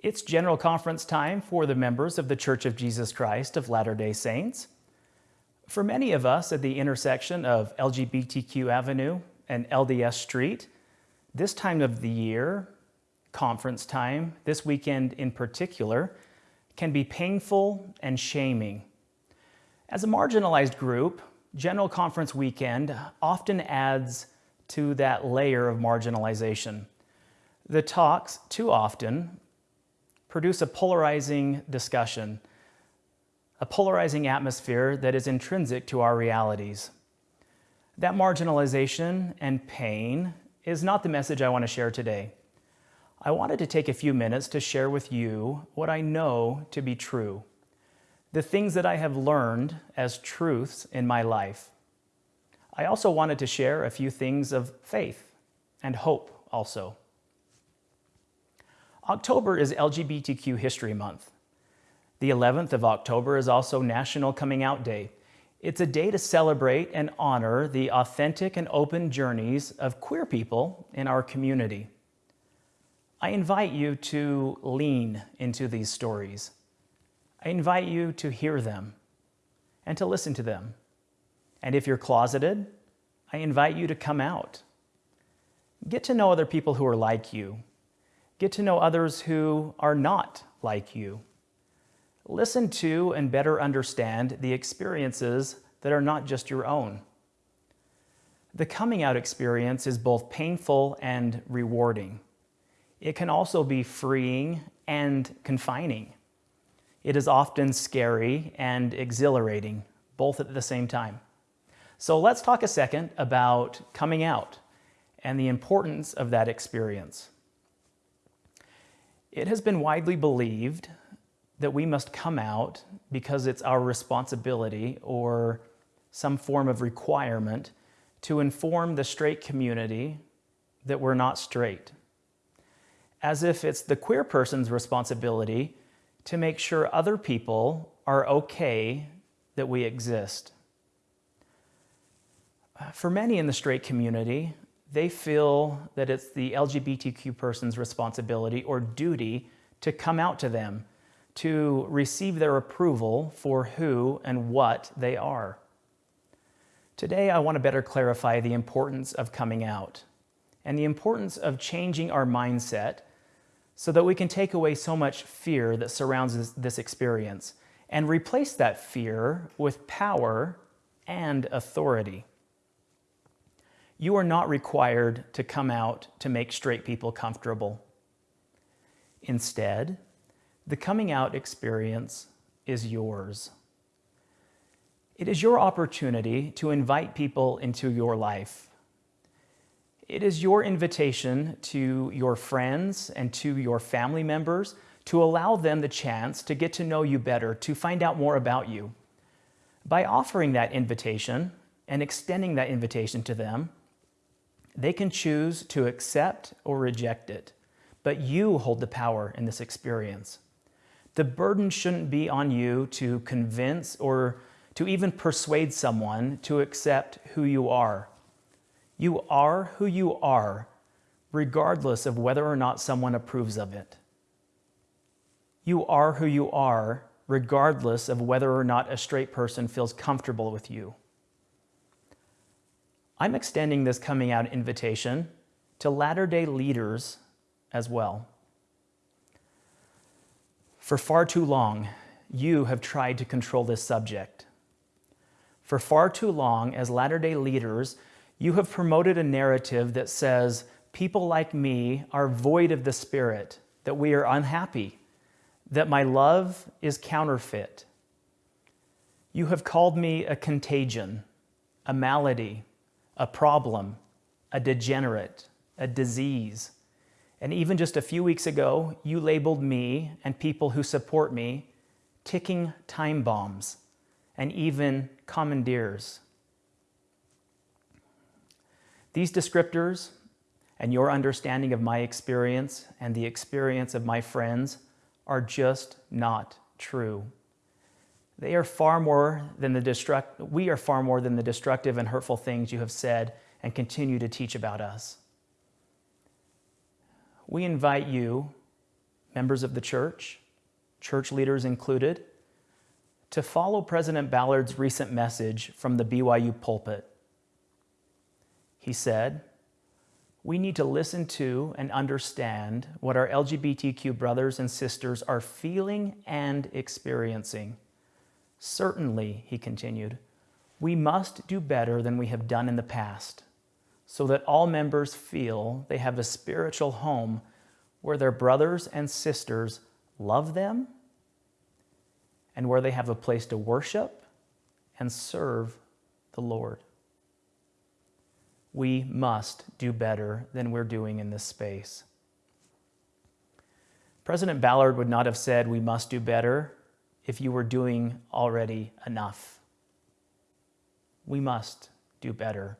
It's General Conference time for the members of the Church of Jesus Christ of Latter-day Saints. For many of us at the intersection of LGBTQ Avenue and LDS Street, this time of the year, conference time, this weekend in particular, can be painful and shaming. As a marginalized group, General Conference weekend often adds to that layer of marginalization. The talks, too often, produce a polarizing discussion, a polarizing atmosphere that is intrinsic to our realities. That marginalization and pain is not the message I want to share today. I wanted to take a few minutes to share with you what I know to be true, the things that I have learned as truths in my life. I also wanted to share a few things of faith and hope also. October is LGBTQ History Month. The 11th of October is also National Coming Out Day. It's a day to celebrate and honor the authentic and open journeys of queer people in our community. I invite you to lean into these stories. I invite you to hear them and to listen to them. And if you're closeted, I invite you to come out. Get to know other people who are like you Get to know others who are not like you. Listen to and better understand the experiences that are not just your own. The coming out experience is both painful and rewarding. It can also be freeing and confining. It is often scary and exhilarating, both at the same time. So let's talk a second about coming out and the importance of that experience. It has been widely believed that we must come out because it's our responsibility or some form of requirement to inform the straight community that we're not straight. As if it's the queer person's responsibility to make sure other people are okay that we exist. For many in the straight community, they feel that it's the LGBTQ person's responsibility or duty to come out to them, to receive their approval for who and what they are. Today, I want to better clarify the importance of coming out and the importance of changing our mindset so that we can take away so much fear that surrounds this, experience and replace that fear with power and authority. You are not required to come out to make straight people comfortable. Instead, the coming out experience is yours. It is your opportunity to invite people into your life. It is your invitation to your friends and to your family members to allow them the chance to get to know you better, to find out more about you. By offering that invitation and extending that invitation to them, they can choose to accept or reject it, but you hold the power in this experience. The burden shouldn't be on you to convince or to even persuade someone to accept who you are. You are who you are, regardless of whether or not someone approves of it. You are who you are, regardless of whether or not a straight person feels comfortable with you. I'm extending this coming out invitation to latter-day leaders as well. For far too long, you have tried to control this subject. For far too long, as latter-day leaders, you have promoted a narrative that says people like me are void of the Spirit, that we are unhappy, that my love is counterfeit. You have called me a contagion, a malady, a problem, a degenerate, a disease. And even just a few weeks ago, you labeled me and people who support me ticking time bombs and even commandeers. These descriptors and your understanding of my experience and the experience of my friends are just not true. They are far more than the destruct we are far more than the destructive and hurtful things you have said and continue to teach about us. We invite you, members of the church, church leaders included, to follow President Ballard's recent message from the BYU pulpit. He said, we need to listen to and understand what our LGBTQ brothers and sisters are feeling and experiencing. Certainly, he continued, we must do better than we have done in the past so that all members feel they have a spiritual home where their brothers and sisters love them and where they have a place to worship and serve the Lord we must do better than we're doing in this space. President Ballard would not have said we must do better if you were doing already enough. We must do better.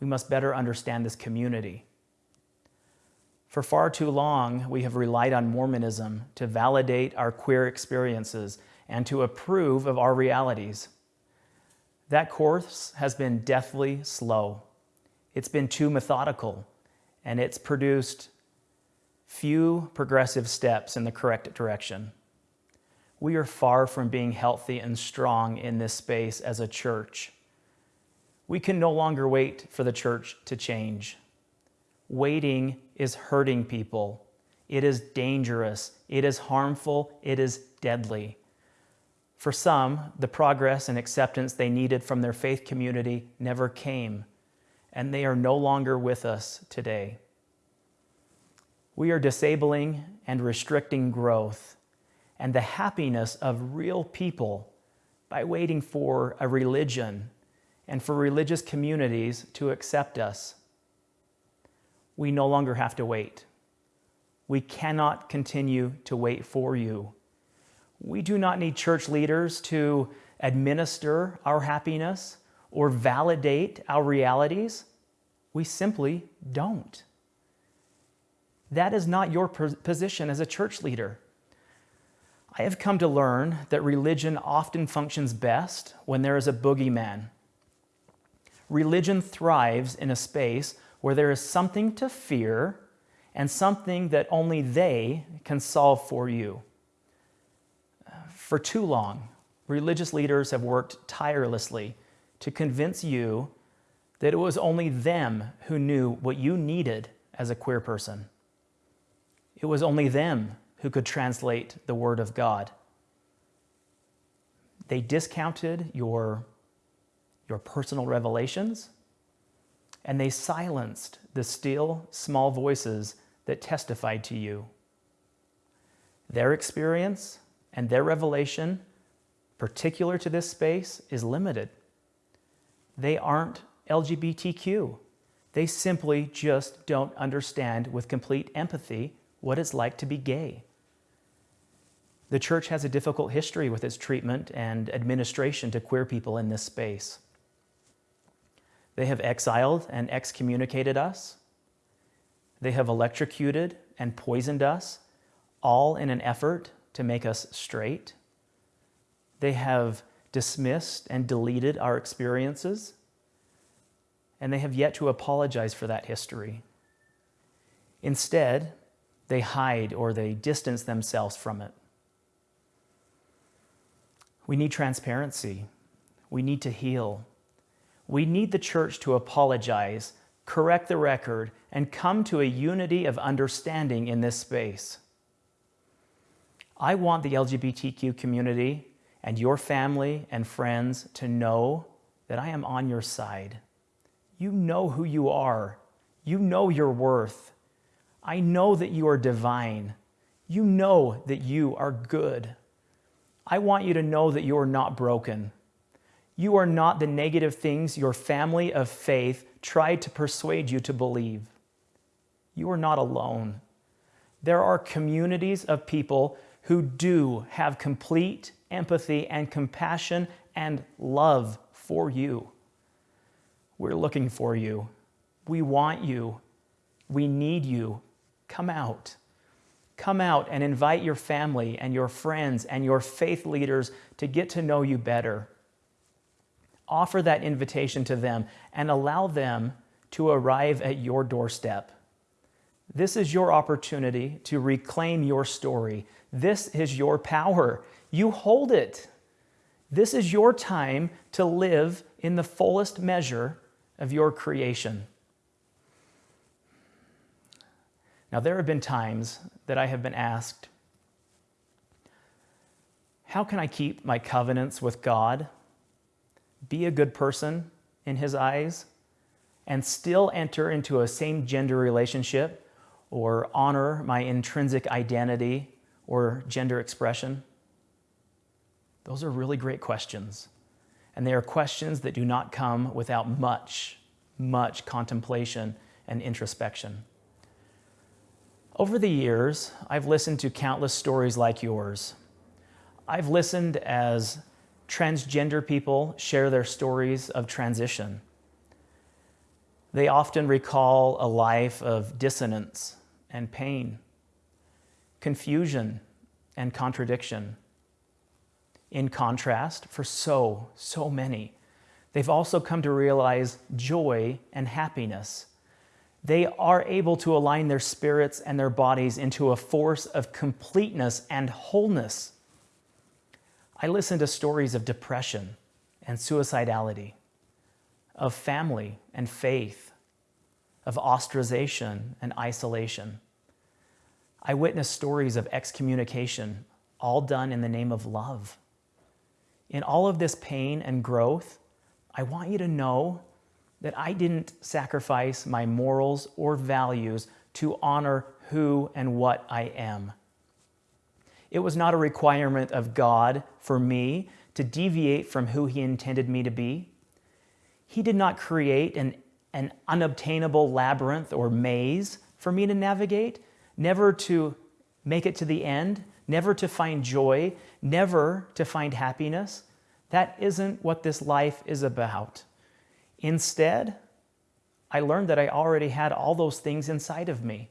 We must better understand this community. For far too long, we have relied on Mormonism to validate our queer experiences and to approve of our realities. That course has been deathly slow. It's been too methodical, and it's produced few progressive steps in the correct direction. We are far from being healthy and strong in this space as a church. We can no longer wait for the church to change. Waiting is hurting people. It is dangerous. It is harmful. It is deadly. For some, the progress and acceptance they needed from their faith community never came and they are no longer with us today. We are disabling and restricting growth and the happiness of real people by waiting for a religion and for religious communities to accept us. We no longer have to wait. We cannot continue to wait for you. We do not need church leaders to administer our happiness or validate our realities. We simply don't. That is not your position as a church leader. I have come to learn that religion often functions best when there is a boogeyman. Religion thrives in a space where there is something to fear and something that only they can solve for you. For too long, religious leaders have worked tirelessly to convince you that it was only them who knew what you needed as a queer person. It was only them who could translate the Word of God. They discounted your, your personal revelations, and they silenced the still, small voices that testified to you. Their experience and their revelation, particular to this space, is limited. They aren't LGBTQ. They simply just don't understand with complete empathy what it's like to be gay. The church has a difficult history with its treatment and administration to queer people in this space. They have exiled and excommunicated us. They have electrocuted and poisoned us, all in an effort to make us straight. They have dismissed and deleted our experiences and they have yet to apologize for that history. Instead, they hide or they distance themselves from it. We need transparency. We need to heal. We need the church to apologize, correct the record, and come to a unity of understanding in this space. I want the LGBTQ community and your family and friends to know that I am on your side. You know who you are. You know your worth. I know that you are divine. You know that you are good. I want you to know that you are not broken. You are not the negative things your family of faith tried to persuade you to believe. You are not alone. There are communities of people who do have complete empathy and compassion and love for you. We're looking for you. We want you. We need you. Come out. Come out and invite your family and your friends and your faith leaders to get to know you better. Offer that invitation to them and allow them to arrive at your doorstep. This is your opportunity to reclaim your story. This is your power. You hold it. This is your time to live in the fullest measure of your creation. Now, there have been times that I have been asked, How can I keep my covenants with God, be a good person in His eyes, and still enter into a same gender relationship or honor my intrinsic identity or gender expression? Those are really great questions. And they are questions that do not come without much, much contemplation and introspection. Over the years, I've listened to countless stories like yours. I've listened as transgender people share their stories of transition. They often recall a life of dissonance and pain, confusion and contradiction. In contrast, for so, so many, they've also come to realize joy and happiness. They are able to align their spirits and their bodies into a force of completeness and wholeness. I listen to stories of depression and suicidality, of family and faith, of ostracization and isolation. I witness stories of excommunication, all done in the name of love. In all of this pain and growth, I want you to know that I didn't sacrifice my morals or values to honor who and what I am. It was not a requirement of God for me to deviate from who He intended me to be. He did not create an, an unobtainable labyrinth or maze for me to navigate, never to make it to the end, never to find joy, never to find happiness. That isn't what this life is about. Instead, I learned that I already had all those things inside of me.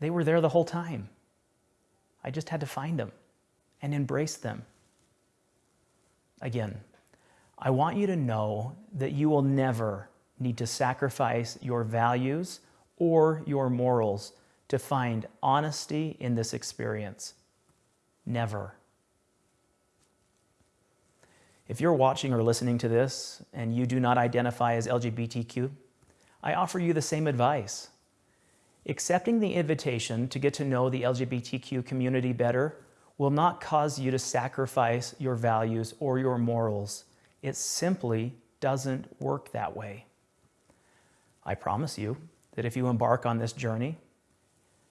They were there the whole time. I just had to find them and embrace them. Again, I want you to know that you will never need to sacrifice your values or your morals to find honesty in this experience. Never. If you're watching or listening to this and you do not identify as LGBTQ, I offer you the same advice. Accepting the invitation to get to know the LGBTQ community better will not cause you to sacrifice your values or your morals. It simply doesn't work that way. I promise you that if you embark on this journey,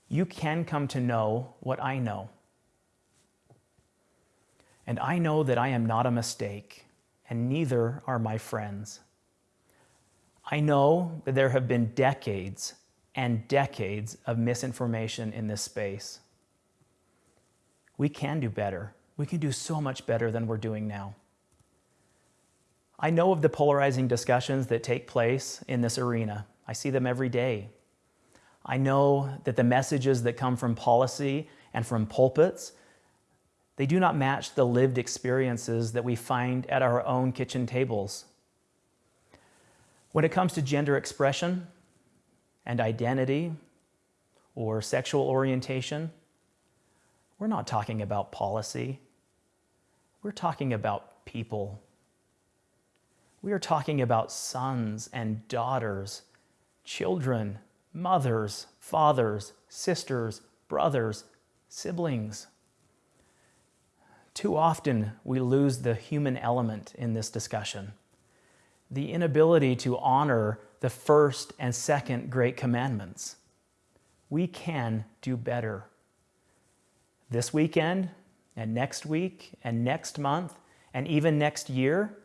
you can come to know what I know. And I know that I am not a mistake, and neither are my friends. I know that there have been decades and decades of misinformation in this space. We can do better. We can do so much better than we're doing now. I know of the polarizing discussions that take place in this arena. I see them every day. I know that the messages that come from policy and from pulpits they do not match the lived experiences that we find at our own kitchen tables. When it comes to gender expression and identity or sexual orientation, we're not talking about policy. We're talking about people. We are talking about sons and daughters, children, mothers, fathers, sisters, brothers, siblings. Too often, we lose the human element in this discussion. The inability to honor the first and second great commandments. We can do better. This weekend, and next week, and next month, and even next year,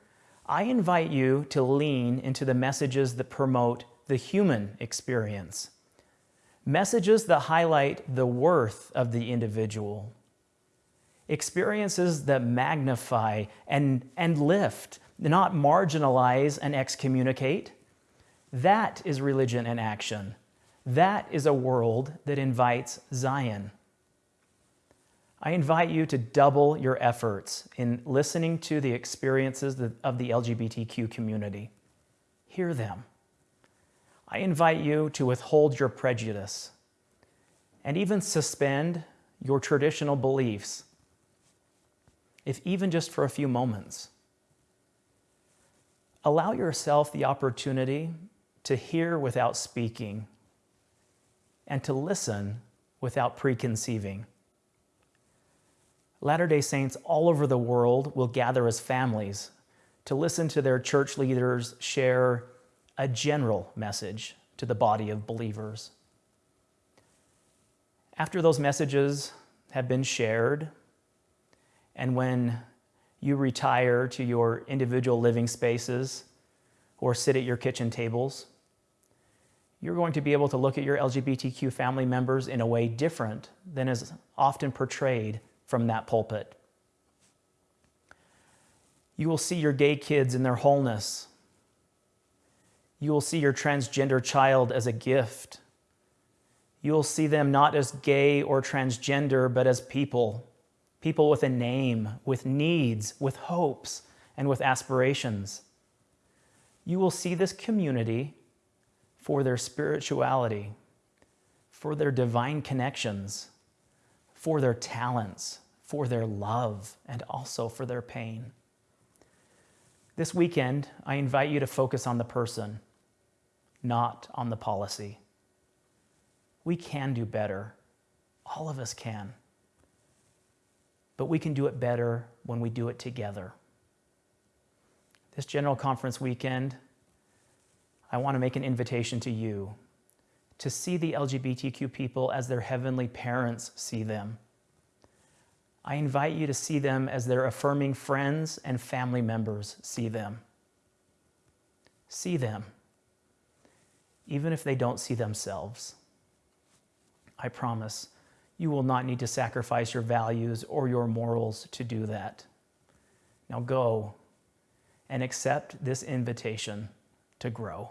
I invite you to lean into the messages that promote the human experience. Messages that highlight the worth of the individual experiences that magnify and, and lift, not marginalize and excommunicate. That is religion in action. That is a world that invites Zion. I invite you to double your efforts in listening to the experiences of the LGBTQ community. Hear them. I invite you to withhold your prejudice and even suspend your traditional beliefs, if even just for a few moments. Allow yourself the opportunity to hear without speaking and to listen without preconceiving. Latter day Saints all over the world will gather as families to listen to their church leaders share a general message to the body of believers. After those messages have been shared, and when you retire to your individual living spaces or sit at your kitchen tables, you're going to be able to look at your LGBTQ family members in a way different than is often portrayed from that pulpit. You will see your gay kids in their wholeness. You will see your transgender child as a gift. You will see them not as gay or transgender, but as people, people with a name, with needs, with hopes, and with aspirations. You will see this community for their spirituality, for their divine connections, for their talents, for their love, and also for their pain. This weekend, I invite you to focus on the person, not on the policy. We can do better. All of us can. But we can do it better when we do it together. This General Conference weekend, I want to make an invitation to you to see the LGBTQ people as their heavenly parents see them I invite you to see them as their affirming friends and family members see them. See them, even if they don't see themselves. I promise you will not need to sacrifice your values or your morals to do that. Now go and accept this invitation to grow.